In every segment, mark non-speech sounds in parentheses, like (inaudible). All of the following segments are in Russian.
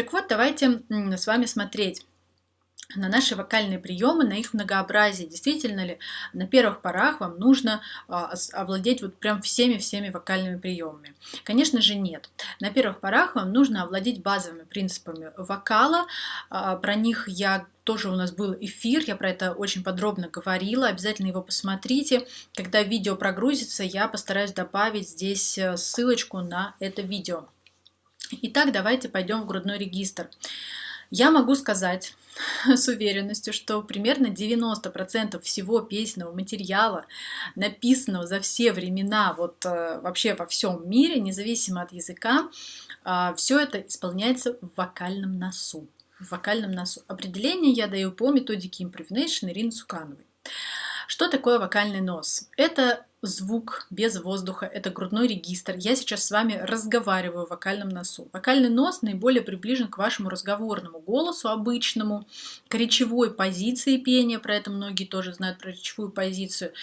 Так вот, давайте с вами смотреть на наши вокальные приемы, на их многообразие. Действительно ли на первых порах вам нужно а, овладеть вот прям всеми-всеми вокальными приемами? Конечно же нет. На первых порах вам нужно овладеть базовыми принципами вокала. А, про них я тоже у нас был эфир, я про это очень подробно говорила, обязательно его посмотрите. Когда видео прогрузится, я постараюсь добавить здесь э, ссылочку на это видео. Итак, давайте пойдем в грудной регистр. Я могу сказать с уверенностью, что примерно 90% всего песенного материала, написанного за все времена, вот э, вообще во всем мире, независимо от языка, э, все это исполняется в вокальном носу. В вокальном носу. Определение я даю по методике Improvination Ирины Сукановой. Что такое вокальный нос? Это звук без воздуха, это грудной регистр. Я сейчас с вами разговариваю в вокальном носу. Вокальный нос наиболее приближен к вашему разговорному голосу обычному, к речевой позиции пения, про это многие тоже знают про речевую позицию.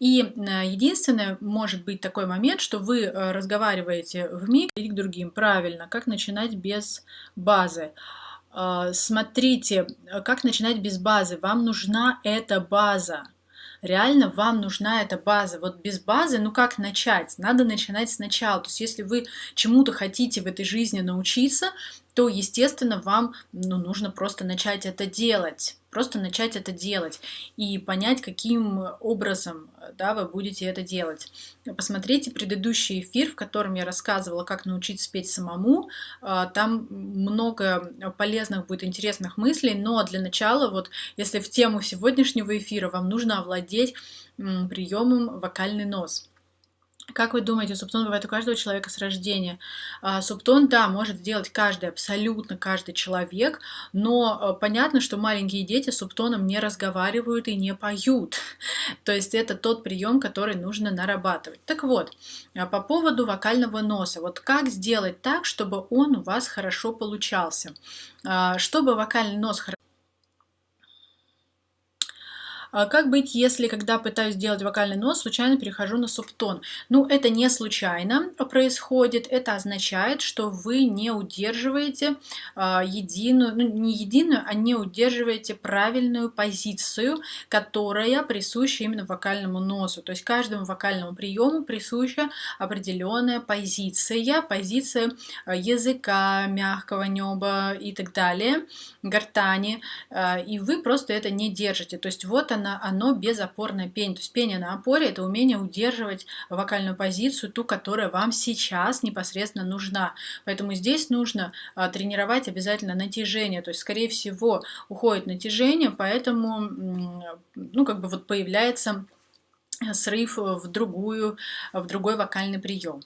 И э, единственное, может быть такой момент, что вы э, разговариваете в миг и к другим. Правильно, как начинать без базы. Э, смотрите, как начинать без базы. Вам нужна эта база реально вам нужна эта база. Вот без базы, ну как начать? Надо начинать сначала. То есть если вы чему-то хотите в этой жизни научиться, то, естественно, вам ну, нужно просто начать это делать. Просто начать это делать и понять, каким образом да, вы будете это делать. Посмотрите предыдущий эфир, в котором я рассказывала, как научиться петь самому. А, там много полезных будет интересных мыслей, но для начала, вот если в тему сегодняшнего эфира вам нужно овладеть приемом вокальный нос. Как вы думаете, субтон бывает у каждого человека с рождения? А, субтон, да, может сделать каждый, абсолютно каждый человек, но а, понятно, что маленькие дети с субтоном не разговаривают и не поют. (laughs) То есть это тот прием, который нужно нарабатывать. Так вот, а, по поводу вокального носа. Вот как сделать так, чтобы он у вас хорошо получался? Чтобы вокальный нос хорошо а как быть, если, когда пытаюсь делать вокальный нос, случайно перехожу на субтон? Ну, это не случайно происходит. Это означает, что вы не удерживаете а, единую, ну, не единую, а не удерживаете правильную позицию, которая присуща именно вокальному носу. То есть каждому вокальному приему присуща определенная позиция, позиция а, языка, мягкого неба и так далее, гортани, и вы просто это не держите. То есть вот она оно, оно безопорное пение. То есть пение на опоре – это умение удерживать вокальную позицию, ту, которая вам сейчас непосредственно нужна. Поэтому здесь нужно а, тренировать обязательно натяжение. То есть, скорее всего, уходит натяжение, поэтому ну, как бы вот появляется срыв в другую, в другой вокальный прием.